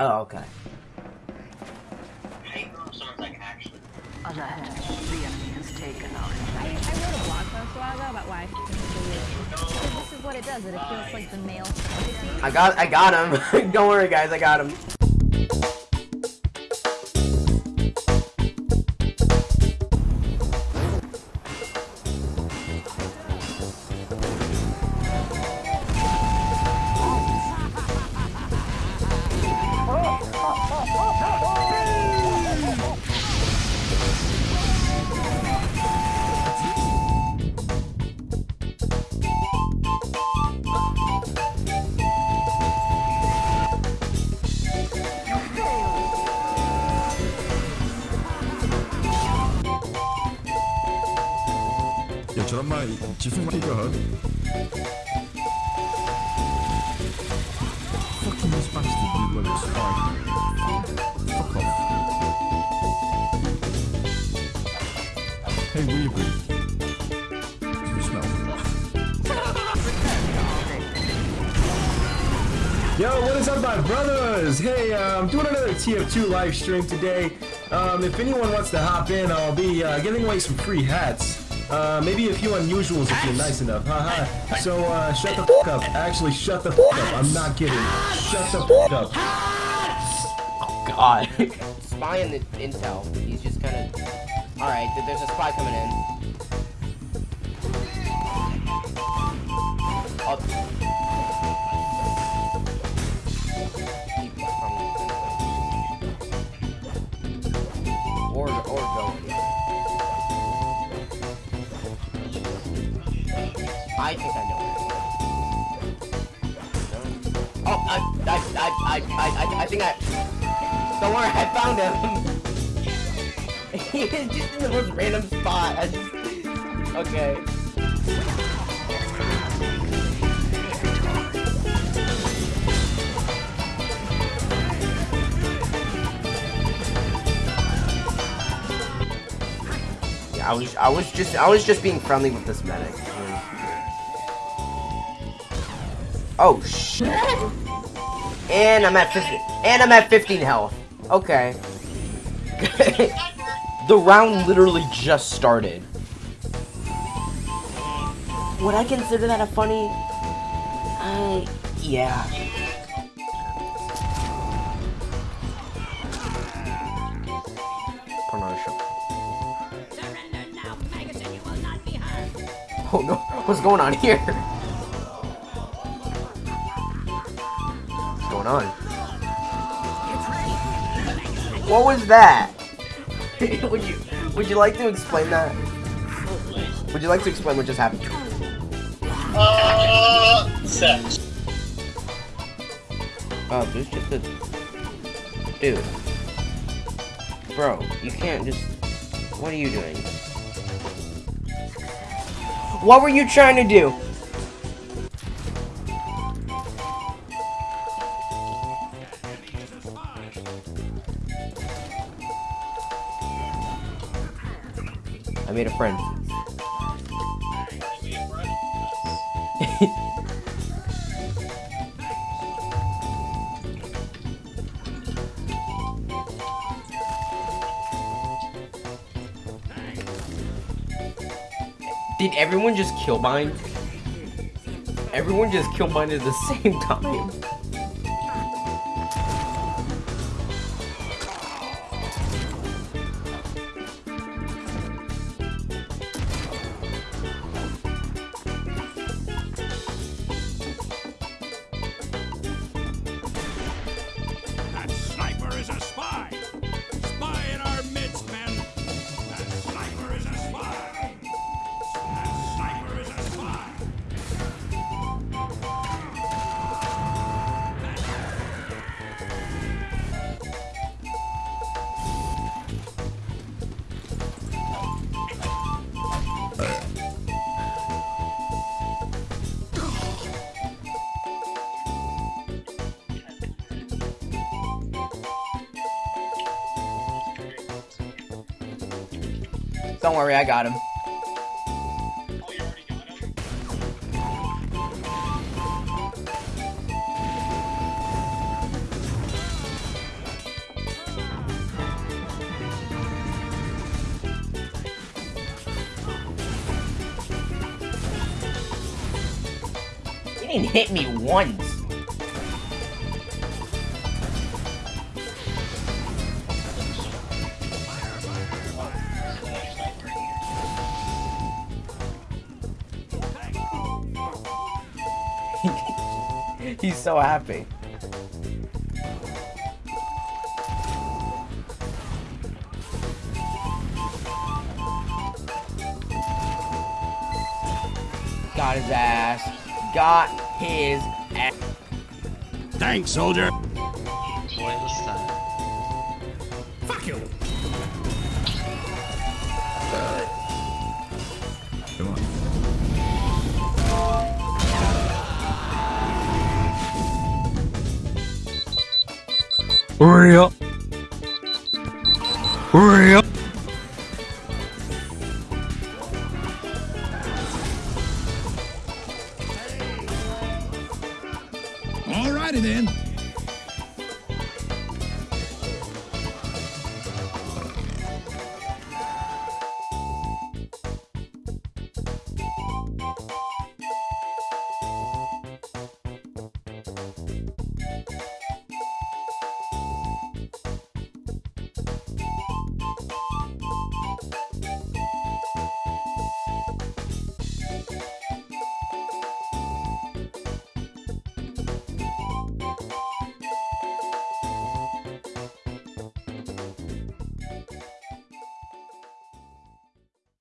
Oh, okay. Someone's like, actually. Other the enemy has taken our I, I wrote a blog post a while ago about why because this is what it does. It appeals like the male. I got I got him. Don't worry guys, I got him. this bastard. Fuck off. Hey, Yo, what is up, my brothers? Hey, uh, I'm doing another TF2 live stream today. Um, if anyone wants to hop in, I'll be uh, giving away some free hats. Uh, maybe a few unusuals if you're nice enough. Haha. So, uh, shut the fuck up. Actually, shut the fuck up. I'm not kidding. Shut the fuck up. Oh, God. spy in the intel. He's just kind of. All right, there's a spy coming in. Oh. I, I, I, I, think I. Don't worry, I found him. he is just in the most random spot. I just. Okay. Yeah, I was, I was just, I was just being friendly with this medic. Oh shit! And I'm at 15. And I'm at 15 health. Okay. the round literally just started. Would I consider that a funny? Uh, yeah. Promotion. Oh no, what's going on here? Going on? What was that? would you would you like to explain that? Would you like to explain what just happened? Uh, sex. Oh, there's just a dude. Bro, you can't just what are you doing? What were you trying to do? Made a friend. Did everyone just kill mine? Everyone just kill mine at the same time. Don't worry, I got him. He didn't hit me once. He's so happy. Got his ass. Got his ass. Thanks, soldier. Boy, this time. Fuck you. Real. Real. Alrighty then.